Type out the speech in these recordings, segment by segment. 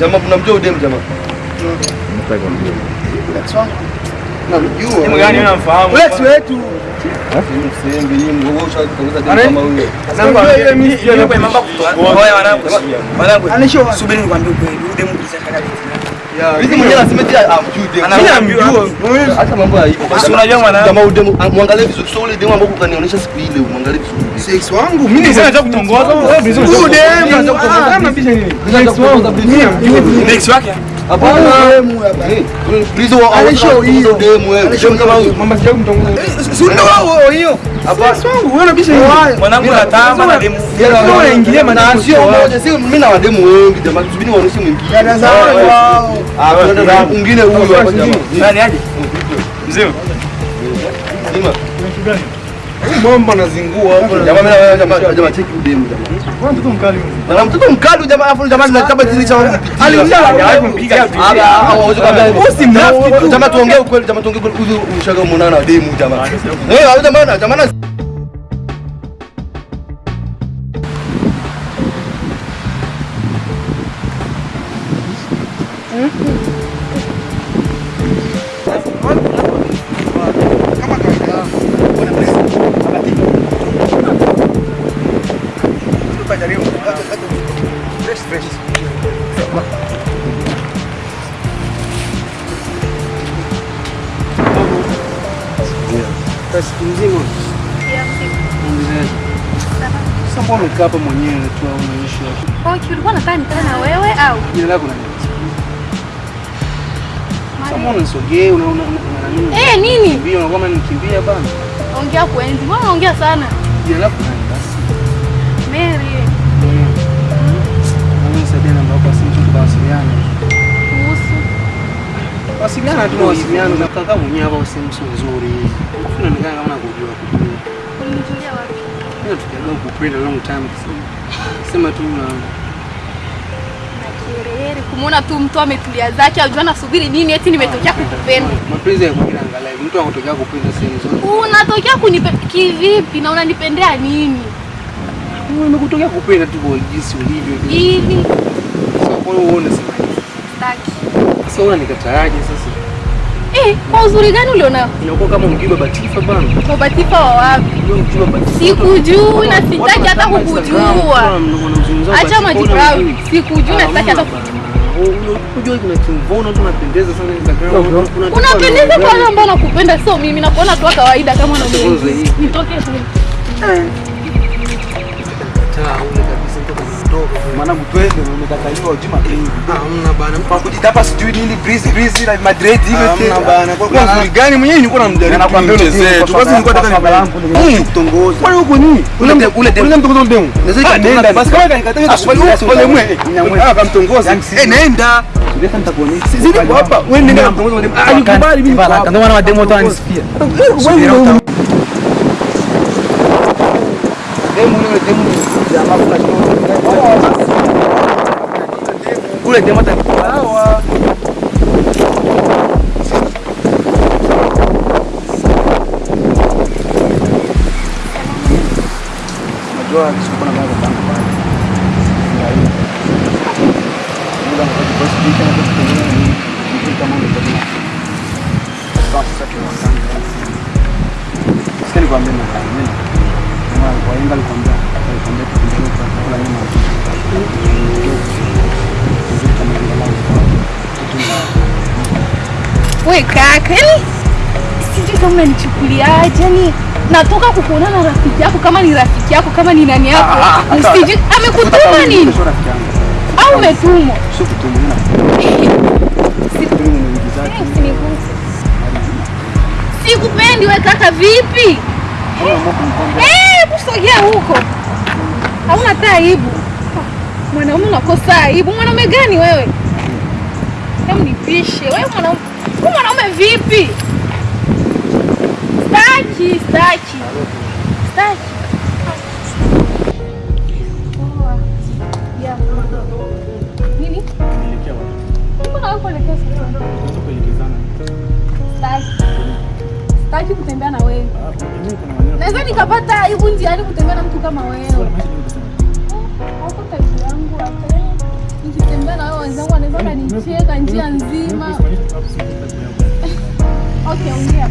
jamaa mnamjua udem jamaa? Let's go. gani unamfahamu? Lex wetu. Udem muangalie vizuri. Sio ule demu ambao ukanionyesha siku ile, mwangalie vizuri. Sex wangu mimi sasa nataka kutongoza wewe vizuri. Huyu dem nataka kutongoza. Kama bisha nini? Sex wangu. Next wake. Hapana. Eh, Please wa Alishow hiyo. dem wewe. Dem kama huyo. Mama sija kumtongoza. Si ndio wao hiyo. Sex wangu wewe unabisha nini? Mwanangu natama na demu. Ndio unaingilia na maneno sio moja, sio mimi na wademu wengi jamani, subiri waoneshe mwingine. Dada zangu wao. Ah, kuna mwingine huyu hapa jamaa. Nani aje? Mzee. Nzima. Mambo anazingua hapo. Jamaa jamaa jamaa cheki udemu jamaa. Mtoto mkali. Na mtoto mkali jamaa afu jamaa zinataka zile cha Hajawahi kumpiga tu. hawezi kwambia. Usi mnafiki. Jamaa tuongee ukweli, jamaa tuongee ukweli, ushaga muonana na demu jamaa. Eh, jamaa na Siku mzima. Sasa mbona umekaa hapa mwenyewe tu au unaishi wapi? Okay, ulikuwa unataka nikae na wewe au? Jina lako nani? Sasa mbona unisogee una una una nini? Eh, nini? Kimbia unakuwa unanikimbia bana. Ongea kwenzi. Mbona unaongea sana? Jina lako nani basi? Mary, Wasiliana tu mawasiliano na kaka mwenyewe hapa sehemu sio nzuri. Unaonekana kama nakujua kujua. wapi? Mimi tukiaga kupenda long time. Sema tu na kumuona tu mtu ametulia zake, ajua nasubiri nini eti nimetokea kukupenda. mapenzi ya kuingia angalau mtu anatokea kupenda sehemu nzuri. Unatokea kunipenda kivipi na unanipendea nini? Kupenda tu kwa jinsi ulivyo. Hivi Sasa kwa hiyo uone sema. staki. Sasa unanikataaje sasa? Eh, kwa uzuri gani ulionao? Inakuwa kama mgiba batifa bana. Kwa batifa wa wapi? Ndio mgiba batifa. Sikujui na sitaki hata kukujua. Acha majibrawi. Sikujui na sitaki hata kukujua. Unajua kuna kimvono tu unapendeza sana Instagram. Unapendeza kwa wale ambao nakupenda, sio mimi. Nakuona tu wa kawaida kama mimi. Nitoke tu. Eh. ule mdogo. Maana mtwende umekataliwa ujima pengi. Hamna bana. Kwa kujitapa sijui nini breeze breeze na Madrid hivi tena. Hamna bana. Kwa Kwa nzuri gani mwenyewe nilikuwa namjaribu Nakwambia kumchezea tu. Basi nilikuwa nataka nifahamu. kutongoza. Kwani huko nini? Ule mte- ule demu. Ule mtongozo mdemu. Naweza nenda basi kama kanikataa Ah, pale mwe. Ah, kamtongoza. Eh, nenda. Sisi niko hapa. Wewe nenda kamtongoza mdemu. Ah, mimi. Ndio maana mademo wote wananisifia. Wewe Demu ule demu jamaa kuna Ule demu hata sawa. Unajua sikuwa na mambo kama haya. Muda mfupi kwa siku hii We kaka, yani sijui kama nichukuliaje, yani natoka kukuona na rafiki yako, kama ni rafiki yako, kama ni nani yako, sijui amekutuma nini sio rafiki yangu au umetumwa? Sikupendi we kaka, vipi? Eh, kusogea huko, hauna hata aibu. Mwanaume unakosa aibu. Mwanaume gani wewe? Hebu nipishe wewe, mwanaume mwanaume vipi? Staki, staki, staki. Staki kutembea na wewe. Naweza nikapata aibu njiani kutembea na mtu kama wewe. Hauko taifa yangu. Nikitembea na wewe wenzangu wanaweza kanicheka njia nzima. Okay, ongea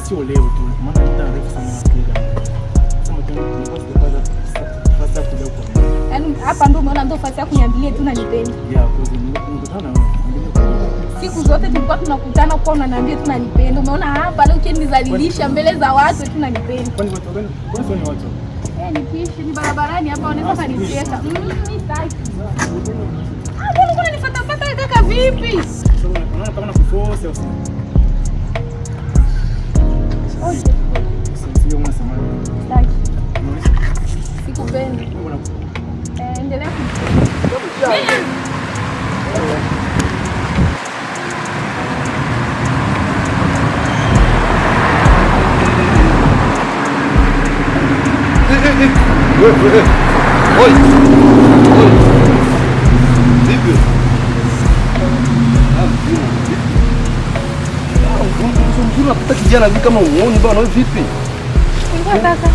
basi. Sio leo tu, maana muda mrefu sana nafikiria. Sema tu nilikuwa sijapata fasta kuja kwa Yaani hapa ndo umeona ndo fasi ya kuniambilia tu kwa nikutana na wewe. Siku zote tulikuwa tunakutana kwa unaniambia tu nanipenda. Umeona hapa leo ukinizalilisha mbele za watu tu nanipenda. Kwani watu gani? Kwani sio ni watu? Eh, nikiishi ni barabarani hapa wanaweza kanicheka. Mm, mimi sitaki. Ah, mbona kuna nifuatafuata wewe kaka vipi? Sasa unaona kama nakuforce au unapita kijana hivi kama uoni bwana wewe vipi? Ulikuwa kaka.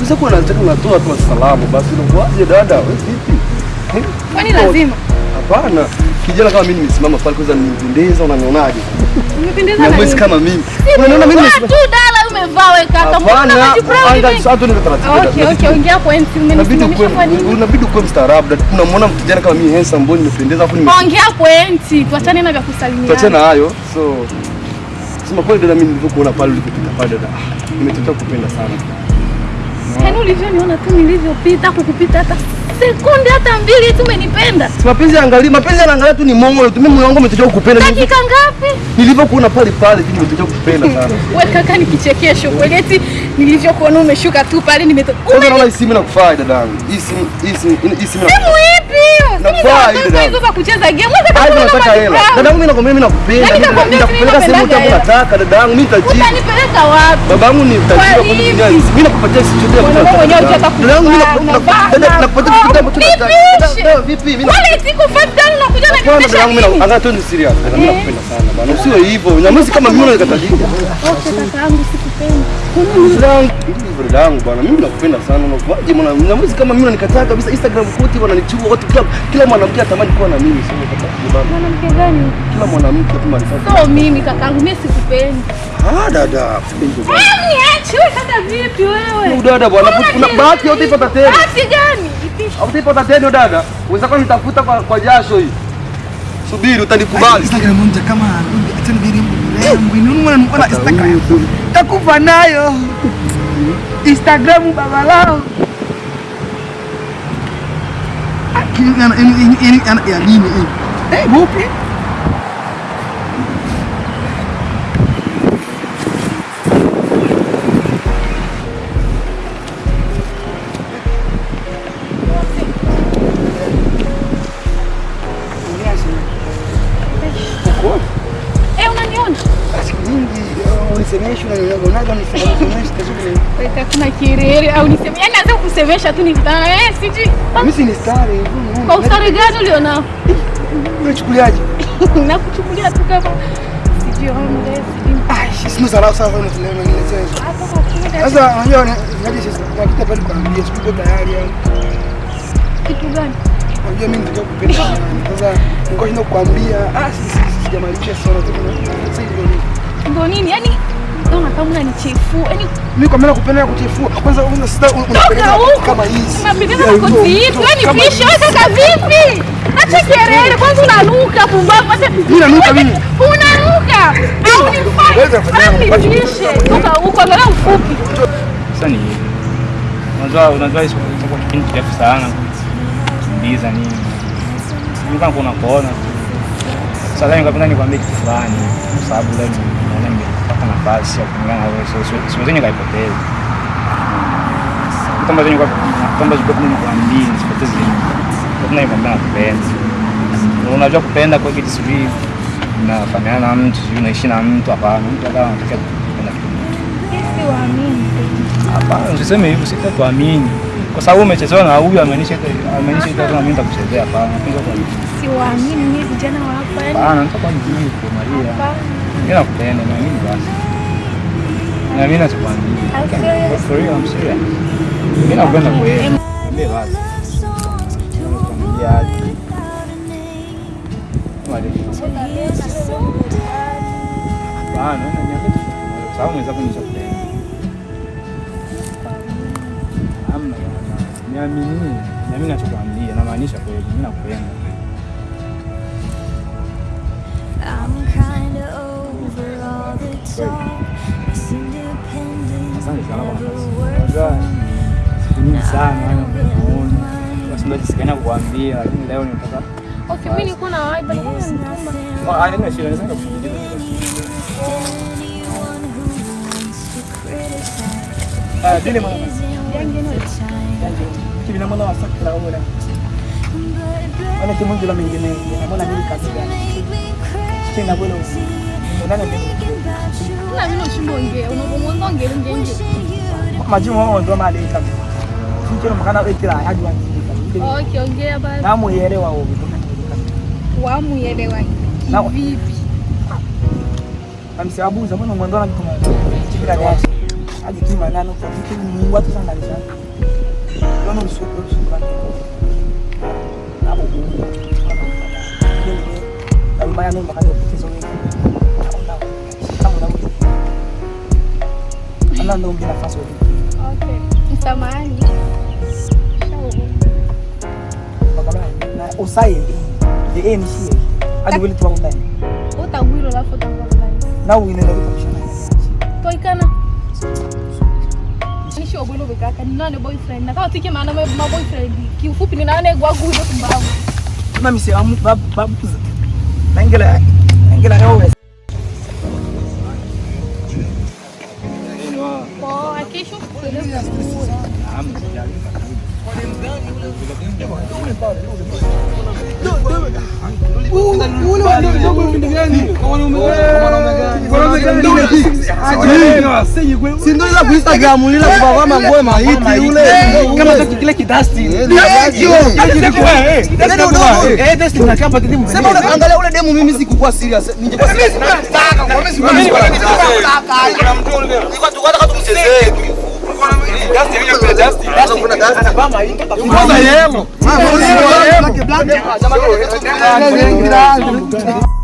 Sasa kuna nataka unatoa tu salamu basi unakuaje dada? Wewe vipi? Kwani lazima? Hapana. Kijana kama mimi nimesimama pale kwanza nimependeza unanionaje? Nimependeza Na na nini? kama mimi. Unaona mimi nimesimama. tu dala umevaa wewe kaka. Mbona anga sasa tu taratibu. Okay, okay, ongea point. Unabidi Umenisimamisha kwa nini? unabidi kuwa mstaarabu. Unamwona kijana kama mimi handsome mbona nimependeza afu nime Ongea pointi, tuachane na vya kusalimiana. tuachana hayo. So sema kweli dada, mimi nilivyokuona pale ulipopita pale dada, nimetaka kupenda sana. Yaani ulivyoniona tu nilivyopita kukupita hata sekunde hata mbili tu umenipenda. Si mapenzi angalia, mapenzi yanaangalia tu ni moyo tu. Mimi moyo wangu umetoka kukupenda. Dakika ngapi? Nilivyokuona pale pale tu nimetoka kukupenda sana. Wewe kaka ni kichekesho kweli eti nilivyokuona umeshuka tu pale nimetoka. Kwanza naona hii simu inakufaa dadangu. Hii simu hii simu hii simu Simu ipi Nafaa hii hizo za kucheza game. Wewe kaka Hapo kuna nataka namba hela. Dadangu mimi nakwambia mimi nakupenda. Nitakupeleka sehemu utakuwa dadangu, mimi nitajibu. Utanipeleka wapi? Babangu ni tajiri Kwa nini? Mimi nakupatia chochote chote. mwenyewe hujataka Dadangu mimi nakupatia nakupatia unavaa. kitu ambacho nataka. Nipishe. Dada, Vipi? Mimi Wale siku 5 down unakuja na Hapana, nipisha dadangu mimi nini? nakuangalia tu ni serious. Mimi Eh. nakupenda sana bana. Usiwe hivyo. Nyamazi kama mimi unanikatajia. Okay, kaka yangu sikupendi. Dada hivyo dadangu bana. Mimi nakupenda sana. Unakuwaje mwana? Nyamazi kama mimi unanikataa kabisa. Instagram kote wananichua watu kila kila mwanamke atamani kuwa na mimi. Sio unakataa bana. Mwanamke gani? Kila mwanamke tu marifati. So mimi kakangu mimi sikupendi. Ah, dada. Sipendi bana. Eh, niache wewe kaka vipi wewe? Udada bwana. Bahati yote ipata tena. Bahati gani? Ipishe. Hautaipata tena dada. Unaweza kuwa nitafuta kwa, kwa jasho hii. Subiri utanikubali. Instagram mja kama acha ndiri mbu ni mwana mwana Instagram takufa nayo Instagram baba lao Akini ana ini ini ana ya nini hii eh bupi kuna kirere au niseme. Naanza kusemesha tu nikutana siji. mimi si ni star Kwa ustari gani ulionao? unachukuliaje Nakuchukulia tu kama sijui homeless, sijui ah sina sana sana unasema ngine sasa hapo kwa kuda sasa unajua ngaje sasa nakita pale kuambia siku tayari au kitu gani? Unajua mimi ndio kupenda sana. Sasa nilikuwa shinda ah si- si- si- sijamalizia sana tu. Sasa hivi ndio nini? Ndio nini? Yaani unanichefua. Yaani Mimi kwa maana kupenda kuchefua. Kwanza una sasa toka kama hizi. Unapendeza kwa na hivi. Wewe ni fish wewe kaka vipi? Acha kelele kwanza unanuka pumbavu. Acha Mimi nanuka mimi. Unanuka. Au ni kufanya Wewe unafanya. Toka huko angalau ufupi. Sasa ni hivi. Unajua unajua hizo kwa kipindi kirefu sana kuuliza nini. Mimi kama kuna kuona. Sasa leo nikapenda nikwambie kitu fulani kwa sababu leo naona nimepata nafasi ya kuungana na wewe. Sio siwezi kwa hivi. Kwa nikwambia nakupenda. Unajua kupenda kwa kitu sivyo unafanyana na mtu, sijui unaishi na mtu hapana. Mtu akawa anataka kupenda kitu. Hapana, usiseme hivyo, sitatuamini kwa sababu umechezewa na huyu, amenisha amaanisha ita na mimi nitakuchezea. Hapana, napenda kwa hivyo. Siwaamini mimi vijana wa hapa yaani. Hapana, nitakuwa mjini kwa Maria. Mimi nakupenda na mimi basi. Na mimi nachokwambia. For real, I'm serious. Mimi nakwenda kwa yeye. Ile basi. Tu. Sawa mwenzako nishakupenda. Hamna. Niamini. Na mimi nachokwambia namaanisha kweli. Mimi nakupenda. I'm kinda over all the talk. Jisikana kuambia, lakini leo nitaka Okay, mimi nilikuwa na vibe bali kama. Ah, haina shida, naweza kukujibu. Ah, dile mwana. time. Na mwana wa sakra ora. Ana kimungu la mengine. Na mwana mimi kazi gani? Tena bwana. Ndani mimi. about you. Na mimi noshimba ongea, unabomwanga ongea nje nje. Majimu wao ndo mali mkana wekira hadi. Okay, ongea basi. Na muelewa wao. Wamuelewa Na- vipi? Amsiabuza mbona mwandona mtu mmoja. Chikira gashi. Hadi kima nano kwa kitu Mungu watu sana ndani. Ndio usuku usuku. Hapo. Na mbaya ndio mkana kupitizo Ana ndio mgina nafasi wewe. Okay. Msamahani. Na usai. usaye the ni is hadi vile tuwa ndani Utagwiro la foto ndani. na uinaenda kushana Toikana. Nishi obwilo bekaka ni nane boyfriend. Nataka kama tike maana ma boyfriend. Kiufupi ni nane gwa gudo kumbavu. mimi amu babu babu na ingela ingela wewe 对。Sijali. Ila ku Instagram lila kwa kama maiti yule. kama kitu kile kidasti eh dasti na kama kitu Sema ule angalia ule demu mimi sikukua serious. Ningekuwa serious. Nilikuwa tu hata kama tumchezee. Kwanza yemo. Mama, yemo. Black Vamos,